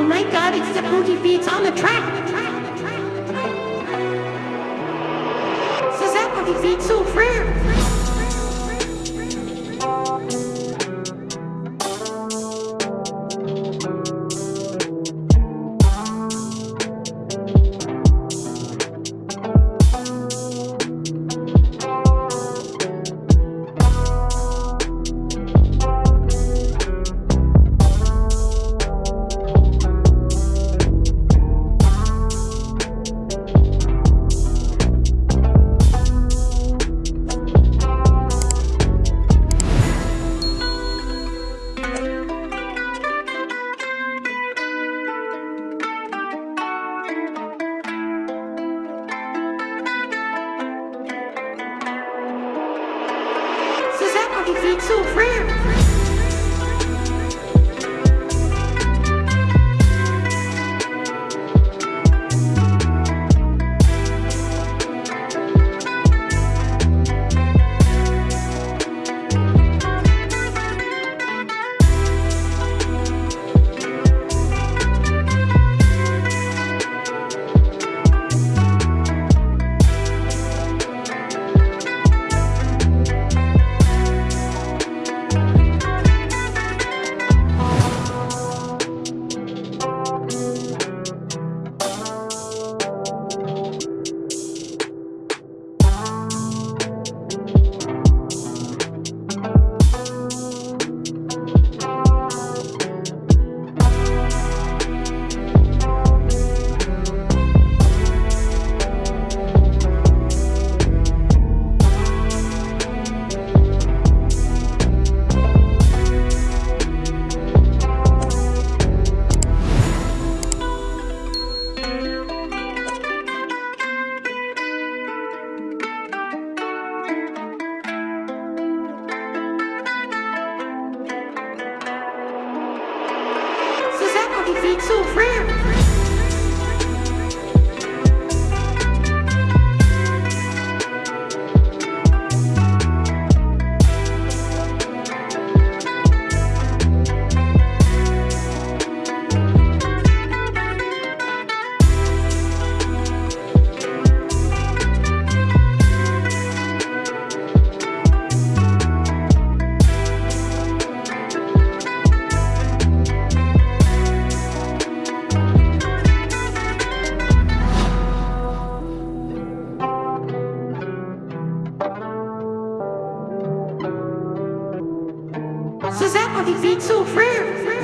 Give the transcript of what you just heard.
Oh thank God it's the boogie beats on the track. C'est ça, boogie beats so frère. Ça, boogie beats so frère. Boogie beats so frère. C'est ça, boogie beats so frère.